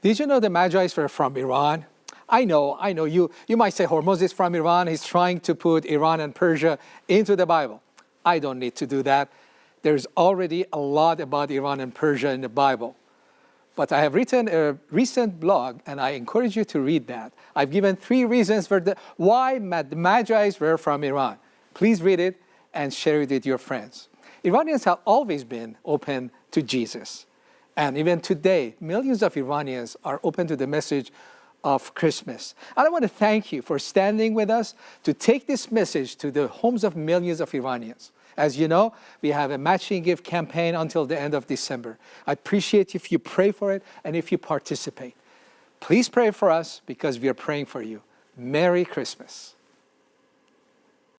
Did you know the Magi's were from Iran? I know, I know, you, you might say oh, Hormoz is from Iran, he's trying to put Iran and Persia into the Bible. I don't need to do that. There's already a lot about Iran and Persia in the Bible. But I have written a recent blog, and I encourage you to read that. I've given three reasons for the, why the Magi's were from Iran. Please read it and share it with your friends. Iranians have always been open to Jesus. And even today, millions of Iranians are open to the message of Christmas. And I want to thank you for standing with us to take this message to the homes of millions of Iranians. As you know, we have a matching gift campaign until the end of December. I appreciate if you pray for it and if you participate. Please pray for us because we are praying for you. Merry Christmas.